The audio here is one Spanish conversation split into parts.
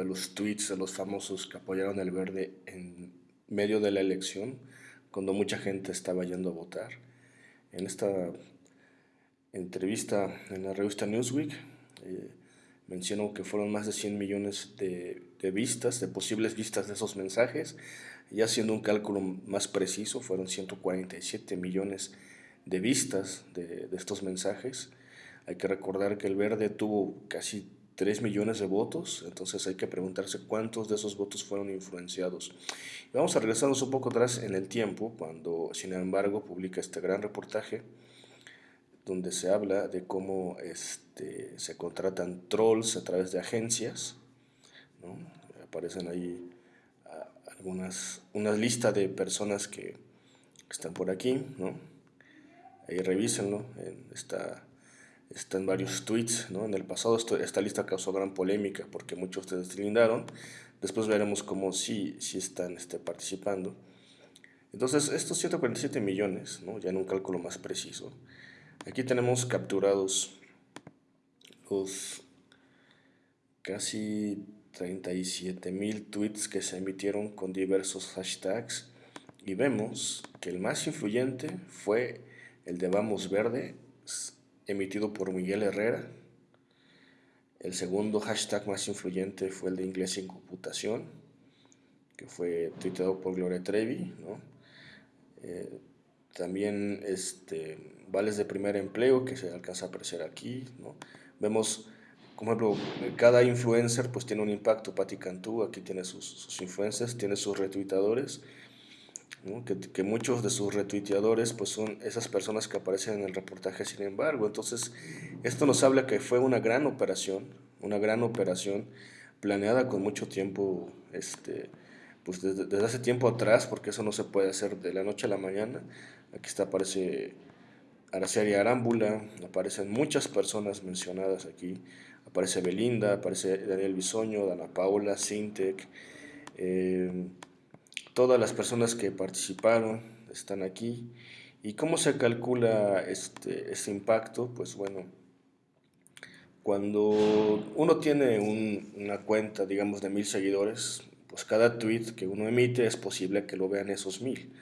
de los tweets de los famosos que apoyaron el verde en medio de la elección, cuando mucha gente estaba yendo a votar. En esta entrevista en la revista Newsweek eh, mencionó que fueron más de 100 millones de, vistas, de posibles vistas de esos mensajes, y haciendo un cálculo más preciso, fueron 147 millones de vistas de, de estos mensajes. Hay que recordar que el verde tuvo casi 3 millones de votos, entonces hay que preguntarse cuántos de esos votos fueron influenciados. vamos a regresarnos un poco atrás en el tiempo, cuando sin embargo publica este gran reportaje donde se habla de cómo este, se contratan trolls a través de agencias, aparecen ahí algunas, una lista de personas que están por aquí, ¿no? ahí revísenlo, en esta están varios tweets, ¿no? En el pasado esta lista causó gran polémica porque muchos se deslindaron. Después veremos cómo sí, sí están este, participando. Entonces, estos 147 millones, ¿no? ya en un cálculo más preciso, aquí tenemos capturados los casi 37 mil tweets que se emitieron con diversos hashtags y vemos que el más influyente fue el de Vamos Verde emitido por Miguel Herrera. El segundo hashtag más influyente fue el de Inglés sin computación, que fue tuiteado por Gloria Trevi. Eh, también este, vales de primer empleo, que se alcanza a apreciar aquí. Vemos, como ejemplo, cada influencer pues tiene un impacto. Patti Cantú aquí tiene sus, sus influencers, tiene sus retuitadores que, muchos de sus retuiteadores pues son esas personas que aparecen en el reportaje sin embargo. Entonces, esto nos habla que fue una gran operación, una gran operación planeada con mucho tiempo, este, pues desde, hace tiempo atrás, porque eso no se puede hacer de la noche a la mañana. Aquí está, aparece Araceli Arámbula, aparecen muchas personas mencionadas aquí, aparece Belinda, aparece Daniel Bisoño, Dana Paola, Sintec, eh, Todas las personas que participaron están aquí. ¿Y cómo se calcula este, este impacto? Pues bueno, cuando uno tiene una cuenta, digamos, de mil seguidores, pues cada tweet que uno emite es posible que lo vean esos mil.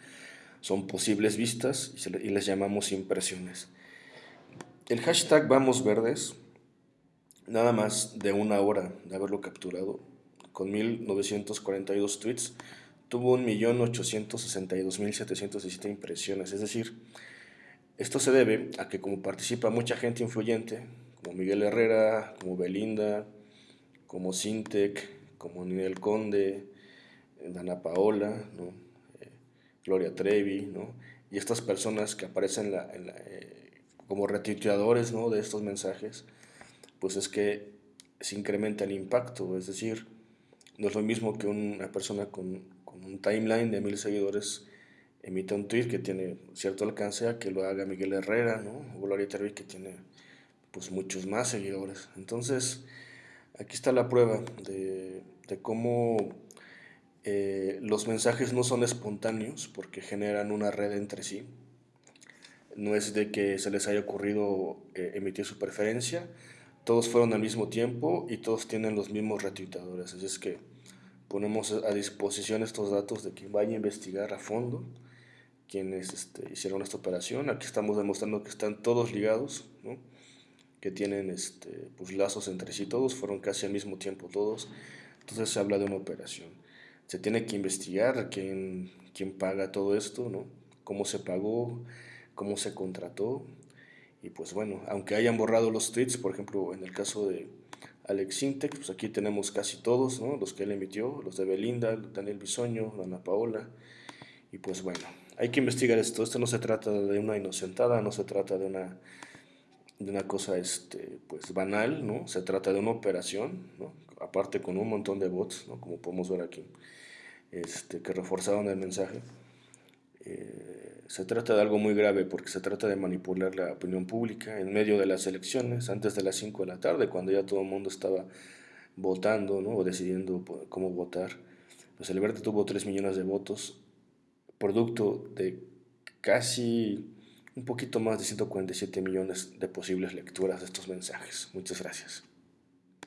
Son posibles vistas y, les llamamos impresiones. El hashtag Vamos Verdes, nada más de una hora de haberlo capturado, con 1942 tweets, tuvo 1.862.717 impresiones. Es decir, esto se debe a que como participa mucha gente influyente, como Miguel Herrera, como Belinda, como Sintec, como Ninel Conde, Dana Paola. Eh, Gloria Trevi, ¿no? y estas personas que aparecen eh, como retuiteadores ¿no? de estos mensajes, pues es que se incrementa el impacto, es decir, no es lo mismo que una persona con un timeline de mil seguidores emite un tweet que tiene cierto alcance a que lo haga Miguel Herrera, ¿no? O Gloria Trevi que tiene pues muchos más seguidores. Entonces, aquí está la prueba de, cómo eh, los mensajes no son espontáneos porque generan una red entre sí. No es de que se les haya ocurrido eh, emitir su preferencia, todos fueron al mismo tiempo y todos tienen los mismos retuitadores. Así es que ponemos a disposición estos datos de quien vaya a investigar a fondo quienes este, hicieron esta operación. Aquí estamos demostrando que están todos ligados, que tienen este, pues, lazos entre sí todos, fueron casi al mismo tiempo todos. Entonces se habla de una operación. Se tiene que investigar quién, quién paga todo esto, ¿no? cómo se pagó, cómo se contrató. Y pues bueno, aunque hayan borrado los tweets, por ejemplo, en el caso de Alex Sintek, pues aquí tenemos casi todos, ¿no? los que él emitió, los de Belinda, Daniel Bisoño, Ana Paola, y pues bueno, hay que investigar esto, esto no se trata de una inocentada, no se trata de una, de una cosa este, pues banal, ¿no? se trata de una operación, ¿no? aparte con un montón de bots, ¿no? como podemos ver aquí, este, que reforzaron el mensaje. Eh, se trata de algo muy grave porque se trata de manipular la opinión pública en medio de las elecciones, antes de las 5 de la tarde, cuando ya todo el mundo estaba votando ¿no? o decidiendo cómo votar. Pues el Verde tuvo 3 millones de votos, producto de casi un poquito más de 147 millones de posibles lecturas de estos mensajes. Muchas gracias.